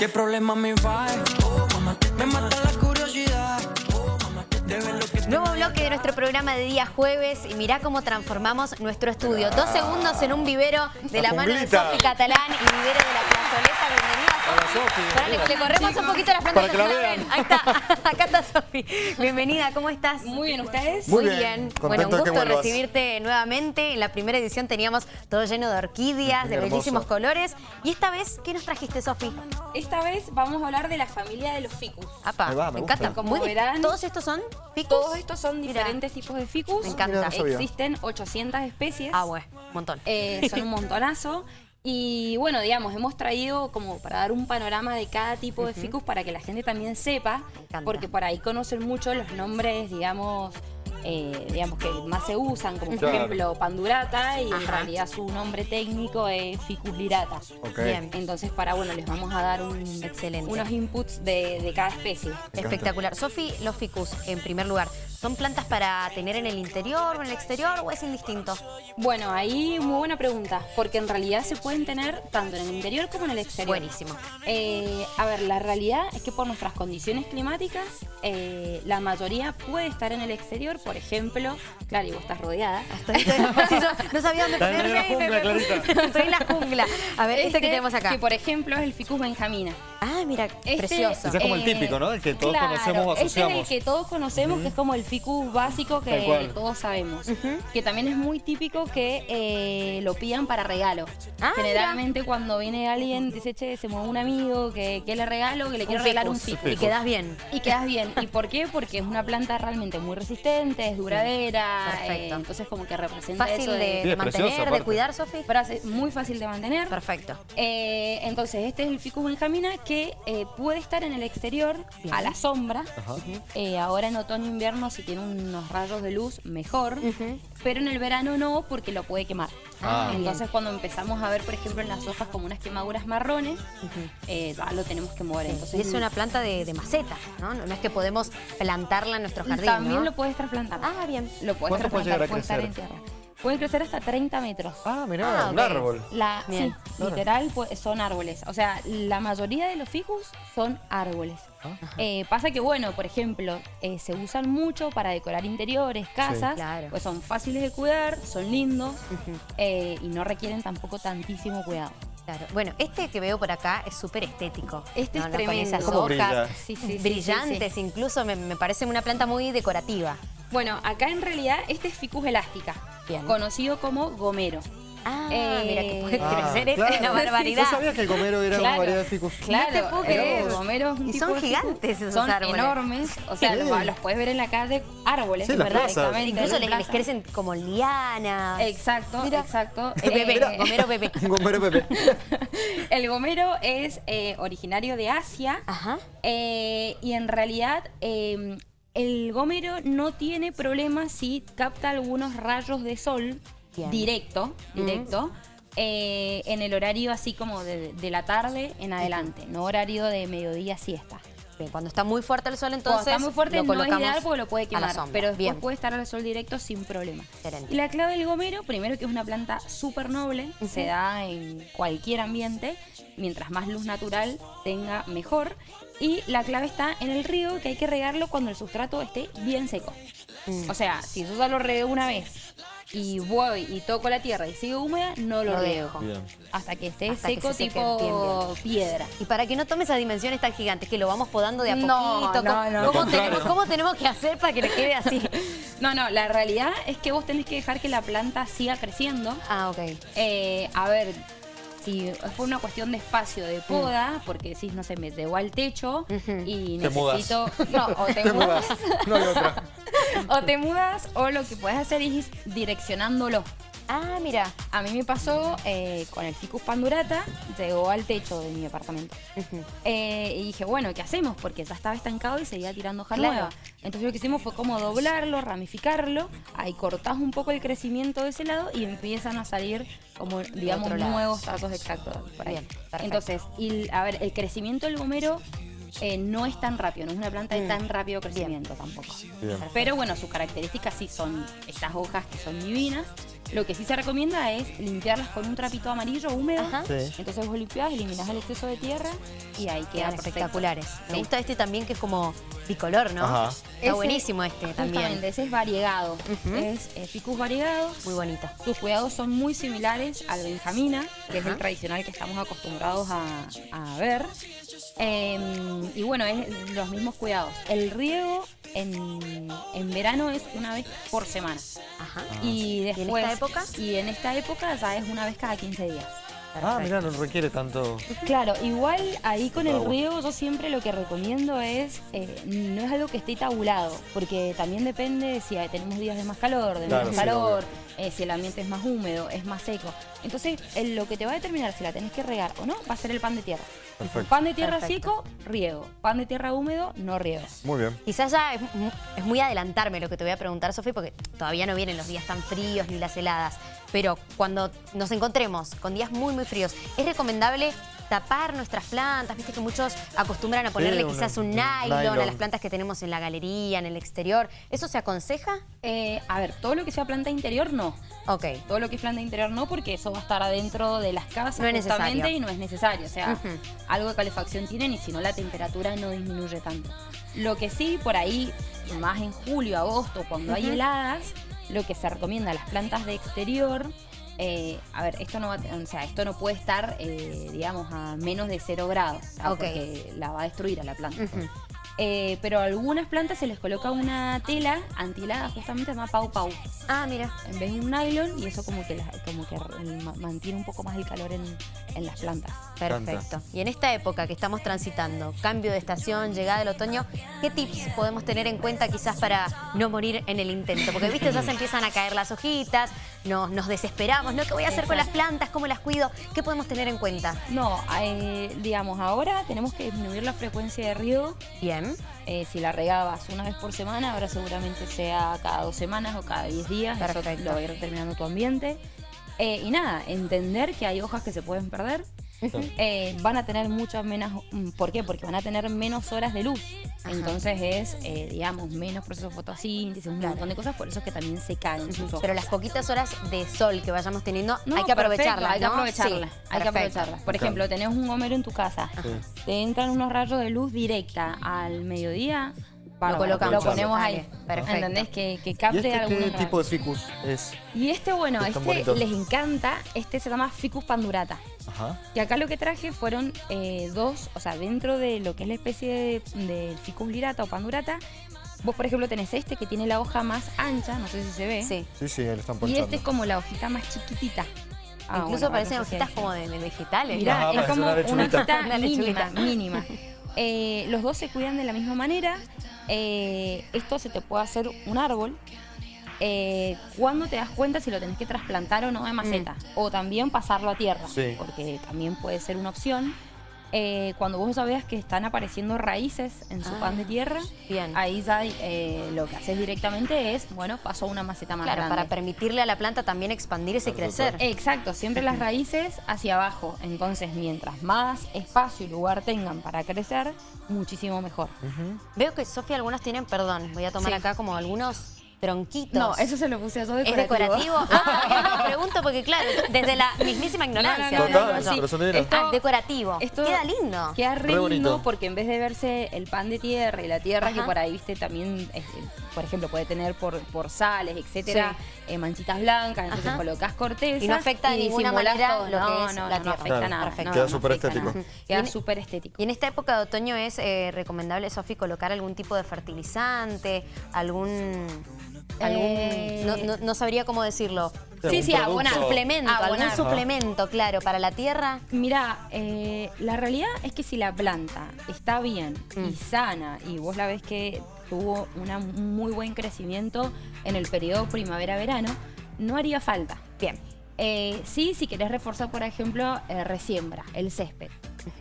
¿Qué problema me va? Oh, mamá, me mata la curiosidad. Oh, mamá, de ver lo que Nuevo bloque de nuestro programa de día jueves y mirá cómo transformamos nuestro estudio. Dos segundos en un vivero de la, La mano de. Sofi Catalán y vivero de la plazoleta. Bienvenida, Hola, Sofi. Sofi. Pará, le, le corremos un poquito las plantas. Para que la vean. ven. Ahí está. Acá está Sofi. Bienvenida, ¿cómo estás? Muy bien, ¿ustedes? Muy bien. Bueno, Contento un gusto recibirte nuevamente. En la primera edición teníamos todo lleno de orquídeas, de bellísimos colores. Y esta vez, ¿qué nos trajiste, Sofi? Esta vez vamos a hablar de la familia de los ficus. Apa, va, me encanta. gusta. Como Muy verán, ¿Todos estos son ficus? Todos estos son Mira. diferentes tipos de ficus. Me encanta. Mira. Existen 800 especies. Ah, bueno, un montón. Eh, son un montonazo. Y bueno, digamos, hemos traído como para dar un panorama de cada tipo de ficus para que la gente también sepa, porque por ahí conocen mucho los nombres, digamos, eh, digamos que más se usan, como por Claro. ejemplo Pandurata, y en realidad su nombre técnico es Ficus lirata. Ok. Bien. Entonces, para bueno, les vamos a dar un, Excelente. unos inputs de, de cada especie. Espectacular. Sofi, los ficus, en primer lugar, ¿son plantas para tener en el interior o en el exterior o es indistinto? Bueno, ahí muy buena pregunta, porque en realidad se pueden tener tanto en el interior como en el exterior. Buenísimo. Eh, a ver, la realidad es que por nuestras condiciones climáticas, eh, la mayoría puede estar en el exterior, por ejemplo, claro, y vos estás rodeada. Estoy- estoy- yo no sabía dónde Está en ponerme. la jungla, Clarita. Estoy en la jungla. A ver, este, que tenemos acá. Que por ejemplo es el Ficus benjamina. Ah, mira, Este, precioso. Ese es como el típico, ¿no? El que todos conocemos o Este es asociamos. el que todos conocemos, que es como el ficus básico que todos sabemos. Que también es muy típico que eh, lo pidan para regalo. Ah, Generalmente cuando viene alguien, dice, che, se mueve un amigo, que, que le regalo, que le quiero regalar un ficus. Y quedas bien. Y quedas bien. ¿Y por qué? Porque es una planta realmente muy resistente, es duradera. Perfecto. eh, entonces como que representa Fácil eso de, de... Sí, de mantener, precioso, de cuidar, Sofi. frase muy fácil de mantener. Perfecto. Eh, entonces, este es el Ficus benjamina que eh, puede estar en el exterior Bien. a la sombra. Eh, ahora en otoño e invierno, si tiene unos rayos de luz, mejor. Pero en el verano no, porque lo puede quemar. Ah. Entonces, cuando empezamos a ver, por ejemplo, en las hojas como unas quemaduras marrones, eh, ya lo tenemos que mover. Entonces, Y es una planta de, de maceta, ¿no? No no es que podemos plantarla en nuestro jardín, también ¿no? lo puedes trasplantar. Ah, bien. Lo puedes ¿Cuánto puede trasplantar, llegar a puede estar en tierra. Pueden crecer hasta 30 metros. Ah, mirá, Ah, un árbol. La, sí, literal pues, son árboles. O sea, la mayoría de los ficus son árboles. Ah. Eh, pasa que, bueno, por ejemplo, eh, se usan mucho para decorar interiores, casas, Claro. pues son fáciles de cuidar, son lindos eh, y no requieren tampoco tantísimo cuidado. Claro. Bueno, este que veo por acá es súper estético. Este es Con tremendo. esas ¿Cómo hojas brilla? Sí, sí, sí, brillantes, incluso me, me parece una planta muy decorativa. Bueno, acá en realidad este es ficus elástica, Bien. conocido como gomero. Ah, Eh, mira que puede Ah, crecer, es una barbaridad. ¿Vos sabías que el gomero era una Claro. variedad de ficus? Claro, te puedo el creer. gomero es un Y tipo son gigantes esos Son árboles. enormes, o sea, Sí. los, los puedes ver en la calle, árboles, Sí, ¿verdad? Incluso les, les crecen como lianas. Exacto, Mira. exacto. Eh, bebé, gomero bebé. Gomero Pepe. el gomero es eh, originario de Asia Ajá. eh, y en realidad eh, el gomero no tiene problema si capta algunos rayos de sol Bien. directo, directo. eh, en el horario así como de, de la tarde en adelante, no horario de mediodía siesta. Bien, Cuando está muy fuerte el sol, Cuando entonces. está muy fuerte lo no es ideal porque lo puede quemar, pero después Bien. puede estar al sol directo sin problema. Excelente. Y la clave del gomero, primero que es una planta súper noble, se da en cualquier ambiente, mientras más luz natural tenga, mejor. Y la clave está en el río, que hay que regarlo cuando el sustrato esté bien seco. Mm. O sea, si yo ya lo regué una vez y voy y toco la tierra y sigue húmeda, no lo Lo riego. dejo. Bien. Hasta que esté Hasta que seco se seque tipo piedra. Y para que no tome esas dimensiones tan gigantes, que lo vamos podando de a No, poquito. no, ¿Cómo, no. cómo tenemos, cómo tenemos que hacer para que le quede así? No, no, la realidad es que vos tenés que dejar que la planta siga creciendo. Ah, ok. Eh, a ver, si es por una cuestión de espacio, de poda, porque decís, no sé, me llevo al techo y Te mudas. necesito. No, o te, Te mudas. mudas. No hay otra. o te mudas, o lo que puedes hacer es ir direccionándolo. Ah, mira. A mí me pasó eh, con el Ficus pandurata, llegó al techo de mi apartamento. Eh, y dije, bueno, ¿qué hacemos? Porque ya estaba estancado y seguía tirando hoja Claro. nueva. Entonces lo que hicimos fue como doblarlo, ramificarlo, ahí cortás un poco el crecimiento de ese lado y empiezan a salir como, digamos, nuevos trazos exactos por ahí. Bien. Entonces, y, a ver, el crecimiento del gomero eh, no es tan rápido, no es una planta de Mm. tan rápido crecimiento tampoco. Bien. Pero bueno, sus características sí son estas hojas que son divinas. Lo que sí se recomienda es limpiarlas con un trapito amarillo húmedo. Ajá. Sí. Entonces vos limpiás, eliminás el exceso de tierra y ahí queda Quedan espectaculares. Me gusta este también que es como bicolor, ¿no? Ajá. Está Ese- buenísimo este también. Justamente, ese es variegado. Es eh, ficus variegado. Muy bonito. Sus cuidados son muy similares al benjamina, que es el tradicional que estamos acostumbrados a, a ver. Eh, y bueno, es los mismos cuidados. El riego en, en verano es una vez por semana. Ajá. Y ¿Y en después. esta época? Y en esta época ya es una vez cada 15 días. Ah, mira, no requiere tanto. Claro, igual ahí con el riego yo siempre lo que recomiendo es, eh, no es algo que esté tabulado, porque también depende si tenemos días de más calor, de Claro, menos sí, calor, eh, si el ambiente es más húmedo, es más seco. Entonces, el- lo que te va a determinar si la tenés que regar o no va a ser el pan de tierra. Perfecto. Pan de tierra Perfecto. seco, riego. Pan de tierra húmedo, no riego. Muy bien. Quizás ya es, es muy adelantarme lo que te voy a preguntar, Sofi, porque todavía no vienen los días tan fríos ni las heladas. Pero cuando nos encontremos con días muy, muy fríos, ¿es recomendable tapar nuestras plantas? Viste que muchos acostumbran a ponerle quizás un un nylon, a nylon. las plantas que tenemos en la galería, en el exterior. ¿Eso se aconseja? Eh, a ver, todo lo que sea planta interior, no. Ok. Todo lo que es planta interior no, porque eso va a estar adentro de las casas No es justamente necesario. y no es necesario. O sea, algo de calefacción tienen y si no la temperatura no disminuye tanto. Lo que sí, por ahí, más en julio, agosto, cuando hay heladas, lo que se recomienda a las plantas de exterior, eh, a ver, esto no va, o sea, esto no puede estar, eh, digamos, a menos de 0 grados, porque la va a destruir a la planta. Eh, pero a algunas plantas se les coloca una tela antihelada, justamente llama Pau Pau Ah, mira. en vez de un nylon y eso como que, la- como que mantiene un poco más el calor en, en las plantas. Perfecto. Y en esta época que estamos transitando, cambio de estación, llegada del otoño, ¿qué tips podemos tener en cuenta quizás para no morir en el intento? Porque, viste, ya se empiezan a caer las hojitas, nos, nos desesperamos, ¿no? ¿Qué voy a hacer con las plantas? ¿Cómo las cuido? ¿Qué podemos tener en cuenta? No, eh, digamos, ahora tenemos que disminuir la frecuencia de riego. Bien. Eh, si la regabas una vez por semana, ahora seguramente sea cada dos semanas o cada diez días. Eso Perfecto. lo va a ir determinando tu ambiente. Eh, y nada, entender que hay hojas que se pueden perder. Eh, van a tener muchas menos. mm, ¿Por qué? Porque van a tener menos horas de luz. Ajá. Entonces es, eh, digamos, menos proceso de fotosíntesis, un Claro. montón de cosas. Por eso es que también se caen sus. Pero las poquitas horas de sol que vayamos teniendo, No, hay que aprovecharlas, Hay que ¿no? aprovecharla. Sí, hay que perfecto. aprovecharla. Por ejemplo, tenés un gomero en tu casa. Te entran unos rayos de luz directa al mediodía. Bárbaro, colocamos. Lo ponemos ahí. perfecto. ¿Entendés? Que, que ¿Y capte este qué algunos tipo de ficus es? Y este, bueno, este bonito. les encanta. Este se llama Ficus pandurata. Ajá. Que acá lo que traje fueron eh, dos, o sea, dentro de lo que es la especie de, de Ficus lirata o pandurata, vos por ejemplo tenés este que tiene la hoja más ancha, no sé si se ve. Sí. Sí, sí, están Y ponchando. este es como la hojita más chiquitita. Ah, Incluso bueno, parecen no sé hojitas como de, de vegetales. Mirá, Ajá, es como una hojita Una mínima, mínima. Eh, los dos se cuidan de la misma manera. Eh, esto se te puede hacer un árbol. Eh, cuando te das cuenta si lo tenés que trasplantar o no de maceta. O también pasarlo a tierra. Sí. Porque también puede ser una opción. Eh, cuando vos ya veas que están apareciendo raíces en su Ah, pan de tierra, bien. ahí ya eh, lo que haces directamente es, bueno, paso a una maceta más Claro, grande. para permitirle a la planta también expandirse y crecer. Exacto, siempre las raíces hacia abajo. Entonces, mientras más espacio y lugar tengan para crecer, muchísimo mejor. Veo que, Sofía, algunas tienen, perdón, voy a tomar Sí. acá como algunos tronquitos. No, eso se lo puse yo ¿Es decorativo. decorativo? Ah, no, pregunto porque, claro, desde la mismísima ignorancia. No, no, Total, no, no, sí. Esto- Ah, decorativo. esto Queda lindo. Queda re, Re lindo porque en vez de verse el pan de tierra y la tierra Ajá. que por ahí, viste, también, eh, por ejemplo, puede tener por, por sales, etcétera, eh, manchitas blancas, entonces Ajá. colocas corteza Y no afecta de ninguna manera todo. lo que no, es no, la no, tierra. afecta Claro. nada. Perfecto. no, Queda no súper estético. Queda en- súper estético. Y en esta época de otoño es eh, recomendable, Sofi, colocar algún tipo de fertilizante, algún... algún Eh, no, no- no sabría cómo decirlo. Sí, Sí, abonar. Suplemento, algún Abonar. suplemento, claro, para la tierra. Mira, eh, la realidad es que si la planta está bien Mm. y sana y vos la ves que tuvo un muy buen crecimiento en el periodo primavera-verano, no haría falta. Bien. Eh, sí, si querés reforzar, por ejemplo, eh, resiembra, el césped.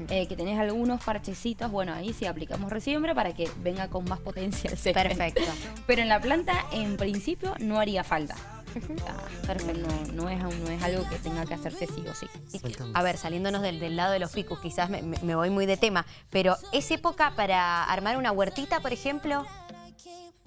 Eh, que tenés algunos parchecitos, bueno, ahí sí aplicamos resiembra para que venga con más potencia el césped. Perfecto. Pero en la planta, en principio, no haría falta. Sea, Perfecto. No, no es, no es algo que tenga que hacerse sí o sí. A ver, saliéndonos del, del lado de los ficus, quizás me, me- me voy muy de tema, pero ¿es época para armar una huertita, por ejemplo?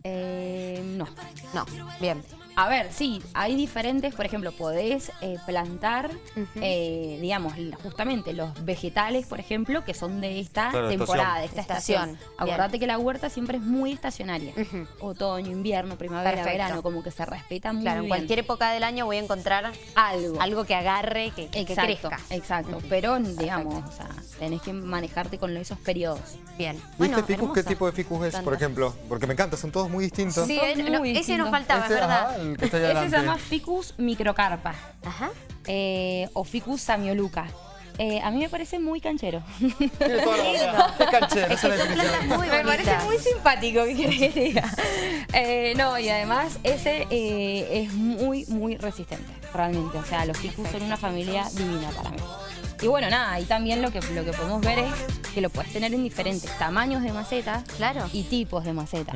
Eh, no. No, bien. A ver, sí, hay diferentes, por ejemplo, podés eh, plantar, eh, digamos, justamente los vegetales, por ejemplo, que son de esta Claro, temporada, de esta estación. estación. Bien. Acordate que la huerta siempre es muy estacionaria. Otoño, invierno, primavera, Perfecto. verano, como que se respeta muy Claro, en bien. cualquier época del año voy a encontrar algo. algo que agarre, que, que Exacto, crezca. exacto. Pero, digamos, o sea, tenés que manejarte con esos periodos. Bien. ¿Y Bueno, este ficus qué tipo de ficus es, por ejemplo? Porque me encanta, son todos muy distintos. Sí, eh, muy no, ese distintos. nos faltaba, es verdad. ajá, el que está ahí Ese se llama Ficus microcarpa Ajá. eh, o Ficus samioluca. Eh, a mí me parece muy canchero. Es Es que son plantas muy Me parece muy simpático, ¿qué querés que te diga? Eh, no, y además ese eh, es muy, muy resistente, realmente. O sea, los ficus son una familia divina para mí. Y bueno, nada, y también lo que, lo que podemos ver es que lo puedes tener en diferentes tamaños de macetas Claro. y tipos de macetas.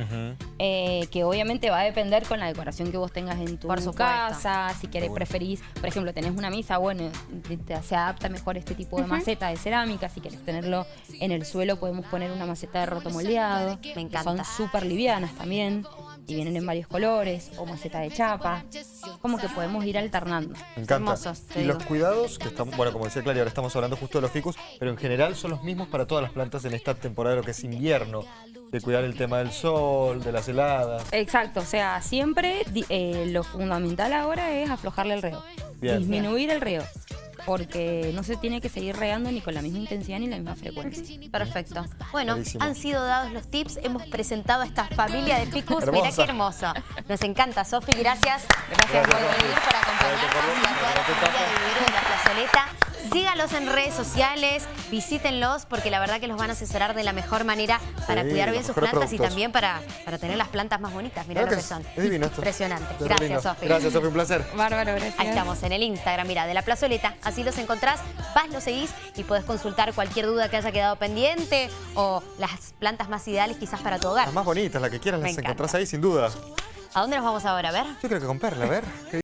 Eh, que obviamente va a depender con la decoración que vos tengas en tu Por casa, si querés, preferís, por ejemplo, tenés una mesa, bueno, te- te- se adapta mejor este tipo de maceta de cerámica, si querés tenerlo en el suelo podemos poner una maceta de roto moldeado, Me que encanta. son súper livianas también, y vienen en varios colores, o maceta de chapa, como que podemos ir alternando. Me encanta. hermosos, y los cuidados, que estamos, bueno, como decía Claudia, ahora estamos hablando justo de los ficus, pero en general son los mismos para todas las plantas en esta temporada lo que es invierno. De cuidar el tema del sol, de las heladas. Exacto, o sea, siempre eh, lo fundamental ahora es aflojarle el reo, Bien. disminuir el reo, porque no se tiene que seguir regando ni con la misma intensidad ni la misma frecuencia. Perfecto. Bueno, Clarísimo. han sido dados los tips, hemos presentado a esta familia de ficus. Mirá Hermosa. qué hermoso. Nos encanta, Sofi, gracias. Gracias por por venir, por acompañarnos Gracias por y a toda la familia de Vivero de la Plazoleta. Sígalos en redes sociales, visítenlos porque la verdad que los van a asesorar de la mejor manera para Sí, cuidar bien sus plantas y también para, para tener las plantas más bonitas. Mirá Claro lo que que son. es divino esto. Impresionante. Es re Gracias. Sofi. Gracias, Sofi, un placer. Bárbaro, gracias. Ahí estamos, en el Instagram, mira, de la plazoleta. Así los encontrás, vas, los seguís y podés consultar cualquier duda que haya quedado pendiente o las plantas más ideales quizás para tu hogar. Las más bonitas, las que quieras, Me las encanta. encontrás ahí sin duda. ¿A dónde nos vamos ahora? A ver. Yo creo que con Perla, a ver. ¿qué